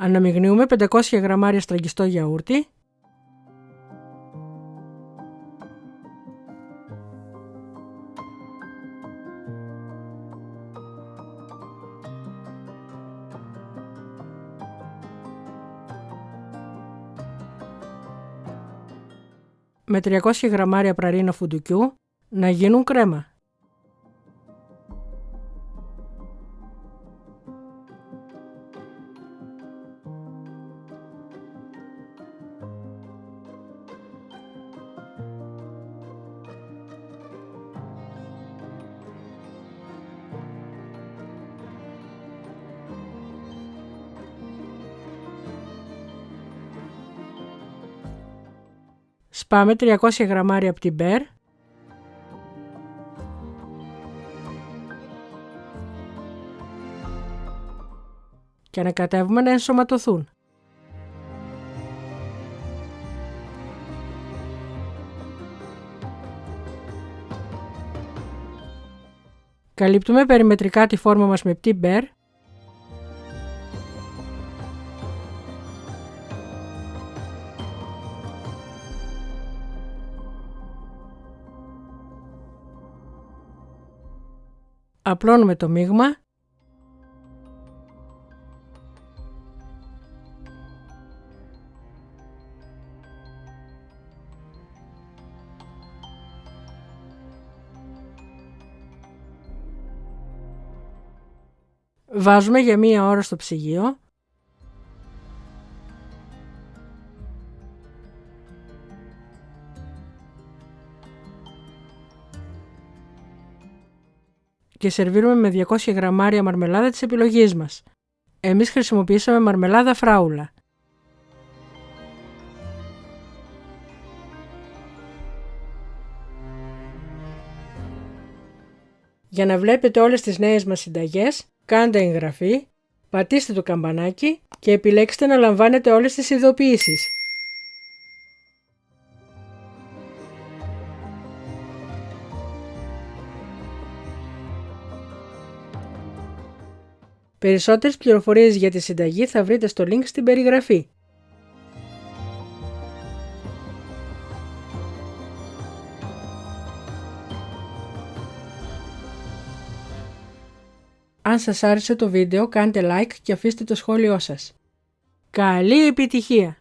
Αναμειγνύουμε 500 γραμμάρια στραγγιστό γιαούρτι με 300 γραμμάρια πραρίνο φουντουκιού να γίνουν κρέμα. Σπάμε 300 γραμμάρια από την μπέρ και ανακατεύουμε να ενσωματωθούν. Καλύπτουμε περιμετρικά τη φόρμα μας με πτή μπέρ Απλώνουμε το μείγμα. Βάζουμε για μία ώρα στο ψυγείο και σερβίρουμε με 200 γραμμάρια μαρμελάδα της επιλογής μας. Εμείς χρησιμοποιήσαμε μαρμελάδα φράουλα. Για να βλέπετε όλες τις νέες μας συνταγές, κάντε εγγραφή, πατήστε το καμπανάκι και επιλέξτε να λαμβάνετε όλες τις ειδοποιήσεις. Περισσότερες πληροφορίες για τη συνταγή θα βρείτε στο link στην περιγραφή. Αν σας άρεσε το βίντεο κάντε like και αφήστε το σχόλιο σας. Καλή επιτυχία!